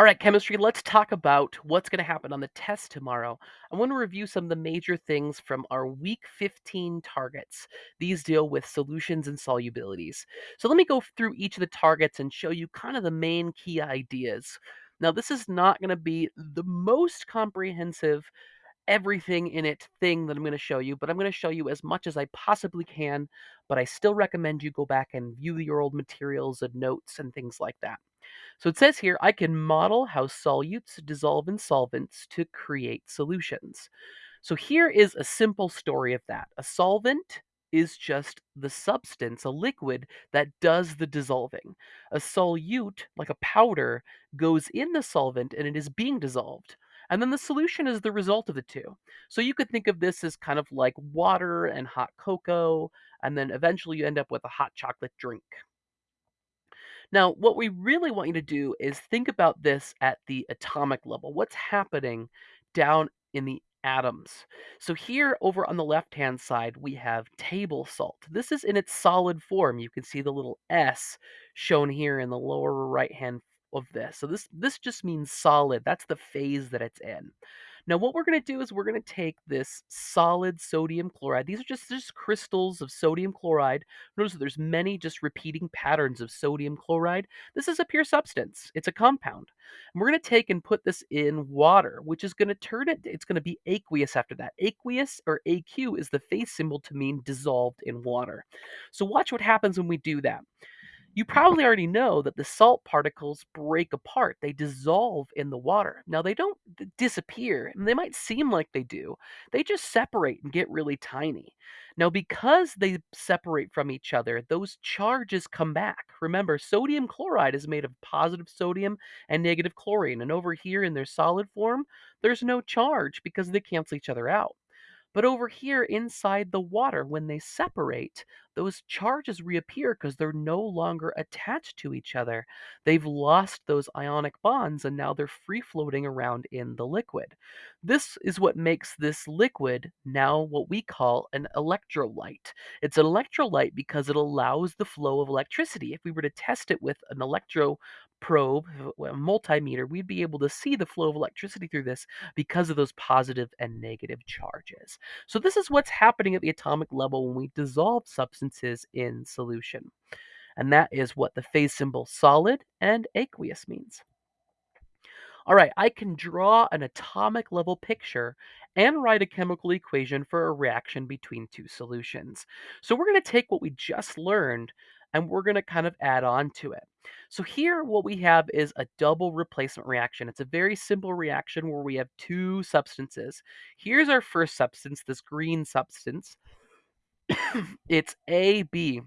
All right, chemistry, let's talk about what's going to happen on the test tomorrow. I want to review some of the major things from our week 15 targets. These deal with solutions and solubilities. So let me go through each of the targets and show you kind of the main key ideas. Now, this is not going to be the most comprehensive, everything in it thing that I'm going to show you, but I'm going to show you as much as I possibly can. But I still recommend you go back and view your old materials and notes and things like that. So it says here, I can model how solutes dissolve in solvents to create solutions. So here is a simple story of that. A solvent is just the substance, a liquid that does the dissolving. A solute, like a powder, goes in the solvent and it is being dissolved. And then the solution is the result of the two. So you could think of this as kind of like water and hot cocoa, and then eventually you end up with a hot chocolate drink. Now, what we really want you to do is think about this at the atomic level. What's happening down in the atoms? So, here over on the left hand side, we have table salt. This is in its solid form. You can see the little S shown here in the lower right hand of this. So, this, this just means solid. That's the phase that it's in. Now, what we're going to do is we're going to take this solid sodium chloride. These are just, just crystals of sodium chloride. Notice that there's many just repeating patterns of sodium chloride. This is a pure substance. It's a compound. And we're going to take and put this in water, which is going to turn it, it's going to be aqueous after that. Aqueous or AQ is the phase symbol to mean dissolved in water. So watch what happens when we do that. You probably already know that the salt particles break apart. They dissolve in the water. Now, they don't disappear, and they might seem like they do. They just separate and get really tiny. Now, because they separate from each other, those charges come back. Remember, sodium chloride is made of positive sodium and negative chlorine. And over here in their solid form, there's no charge because they cancel each other out. But over here inside the water, when they separate, those charges reappear because they're no longer attached to each other. They've lost those ionic bonds and now they're free floating around in the liquid. This is what makes this liquid now what we call an electrolyte. It's an electrolyte because it allows the flow of electricity. If we were to test it with an electro probe, a multimeter, we'd be able to see the flow of electricity through this because of those positive and negative charges. So this is what's happening at the atomic level when we dissolve substances in solution. And that is what the phase symbol solid and aqueous means. All right, I can draw an atomic level picture and write a chemical equation for a reaction between two solutions. So we're going to take what we just learned and we're going to kind of add on to it. So here what we have is a double replacement reaction. It's a very simple reaction where we have two substances. Here's our first substance, this green substance. it's AB.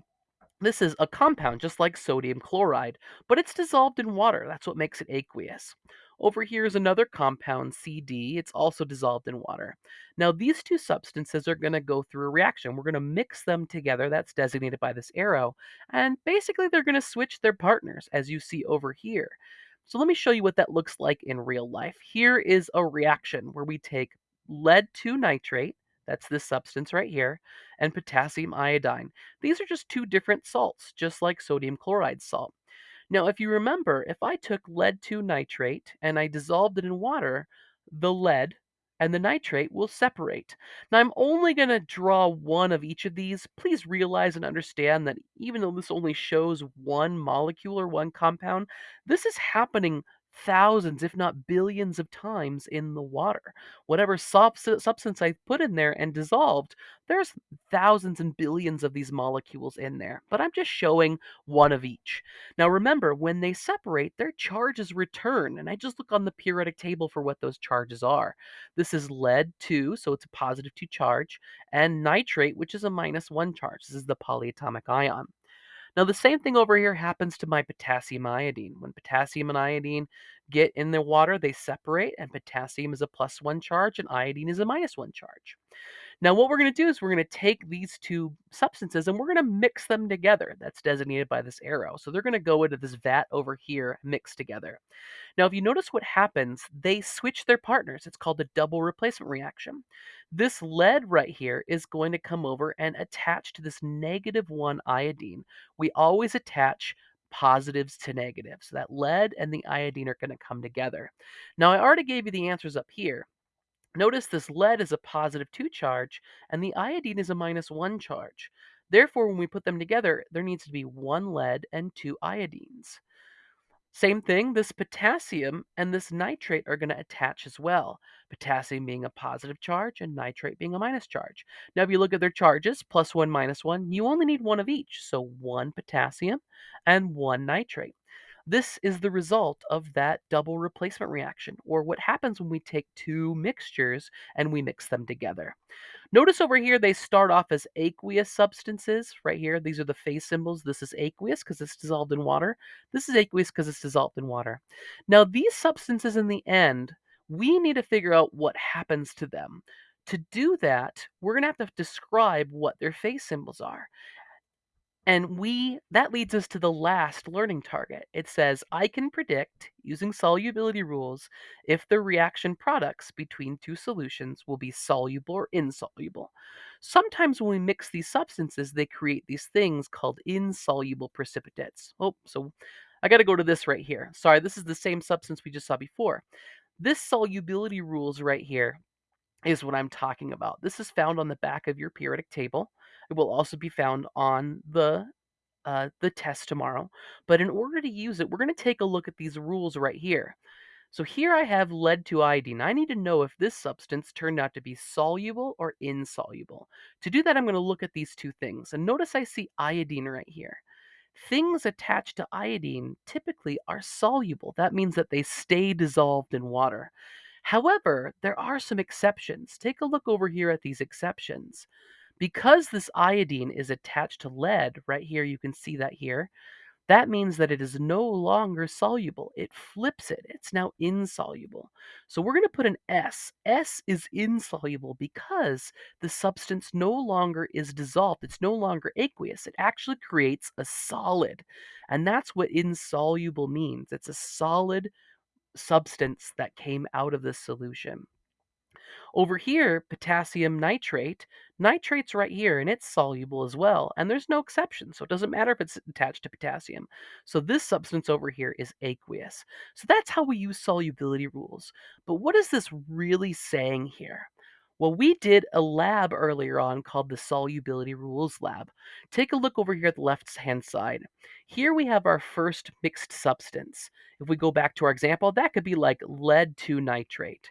This is a compound just like sodium chloride, but it's dissolved in water. That's what makes it aqueous. Over here is another compound, CD. It's also dissolved in water. Now, these two substances are going to go through a reaction. We're going to mix them together. That's designated by this arrow. And basically, they're going to switch their partners, as you see over here. So let me show you what that looks like in real life. Here is a reaction where we take lead 2 nitrate, that's this substance right here, and potassium iodine. These are just two different salts, just like sodium chloride salt. Now, if you remember, if I took lead 2 nitrate and I dissolved it in water, the lead and the nitrate will separate. Now, I'm only going to draw one of each of these. Please realize and understand that even though this only shows one molecule or one compound, this is happening thousands, if not billions of times in the water. Whatever substance I put in there and dissolved, there's thousands and billions of these molecules in there. But I'm just showing one of each. Now remember, when they separate, their charges return, and I just look on the periodic table for what those charges are. This is lead 2, so it's a positive 2 charge, and nitrate, which is a minus 1 charge. This is the polyatomic ion. Now, the same thing over here happens to my potassium iodine. When potassium and iodine get in the water, they separate, and potassium is a plus one charge, and iodine is a minus one charge. Now, what we're going to do is we're going to take these two substances and we're going to mix them together. That's designated by this arrow. So they're going to go into this vat over here, mixed together. Now, if you notice what happens, they switch their partners. It's called the double replacement reaction. This lead right here is going to come over and attach to this negative one iodine. We always attach positives to negatives. So that lead and the iodine are going to come together. Now, I already gave you the answers up here. Notice this lead is a positive 2 charge and the iodine is a minus 1 charge. Therefore, when we put them together, there needs to be one lead and two iodines. Same thing, this potassium and this nitrate are going to attach as well. Potassium being a positive charge and nitrate being a minus charge. Now, if you look at their charges, plus one, minus one, you only need one of each. So one potassium and one nitrate. This is the result of that double replacement reaction, or what happens when we take two mixtures and we mix them together. Notice over here they start off as aqueous substances. Right here, these are the phase symbols. This is aqueous because it's dissolved in water. This is aqueous because it's dissolved in water. Now, these substances in the end, we need to figure out what happens to them. To do that, we're going to have to describe what their phase symbols are. And we that leads us to the last learning target. It says, I can predict, using solubility rules, if the reaction products between two solutions will be soluble or insoluble. Sometimes when we mix these substances, they create these things called insoluble precipitates. Oh, so I got to go to this right here. Sorry, this is the same substance we just saw before. This solubility rules right here is what I'm talking about. This is found on the back of your periodic table. It will also be found on the uh, the test tomorrow. But in order to use it, we're going to take a look at these rules right here. So here I have lead to iodine. I need to know if this substance turned out to be soluble or insoluble. To do that, I'm going to look at these two things. And notice I see iodine right here. Things attached to iodine typically are soluble. That means that they stay dissolved in water. However, there are some exceptions. Take a look over here at these exceptions. Because this iodine is attached to lead, right here, you can see that here, that means that it is no longer soluble. It flips it. It's now insoluble. So we're going to put an S. S is insoluble because the substance no longer is dissolved. It's no longer aqueous. It actually creates a solid. And that's what insoluble means. It's a solid substance that came out of the solution. Over here, potassium nitrate, nitrate's right here and it's soluble as well. And there's no exception. So it doesn't matter if it's attached to potassium. So this substance over here is aqueous. So that's how we use solubility rules. But what is this really saying here? Well, we did a lab earlier on called the Solubility Rules Lab. Take a look over here at the left hand side. Here we have our first mixed substance. If we go back to our example, that could be like lead to nitrate.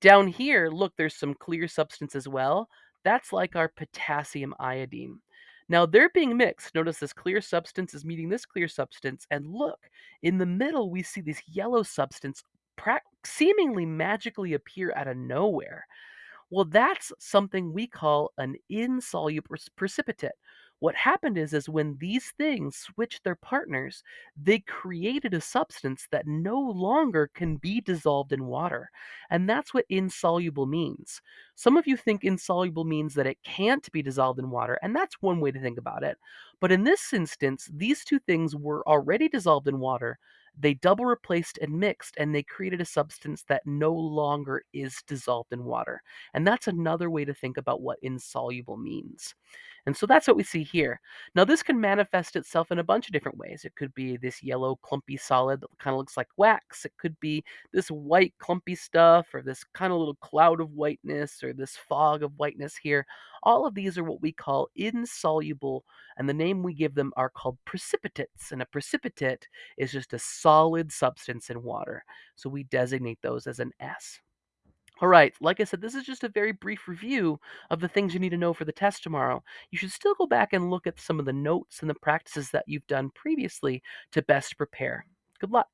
Down here, look, there's some clear substance as well. That's like our potassium iodine. Now they're being mixed. Notice this clear substance is meeting this clear substance. And look, in the middle, we see this yellow substance seemingly magically appear out of nowhere. Well, that's something we call an insoluble precipitate. What happened is is when these things switched their partners, they created a substance that no longer can be dissolved in water. And that's what insoluble means. Some of you think insoluble means that it can't be dissolved in water, and that's one way to think about it. But in this instance, these two things were already dissolved in water, they double replaced and mixed, and they created a substance that no longer is dissolved in water. And that's another way to think about what insoluble means. And so that's what we see here. Now, this can manifest itself in a bunch of different ways. It could be this yellow, clumpy solid that kind of looks like wax. It could be this white, clumpy stuff, or this kind of little cloud of whiteness, or this fog of whiteness here. All of these are what we call insoluble, and the name we give them are called precipitates. And a precipitate is just a solid substance in water. So we designate those as an S. All right, like I said, this is just a very brief review of the things you need to know for the test tomorrow. You should still go back and look at some of the notes and the practices that you've done previously to best prepare. Good luck.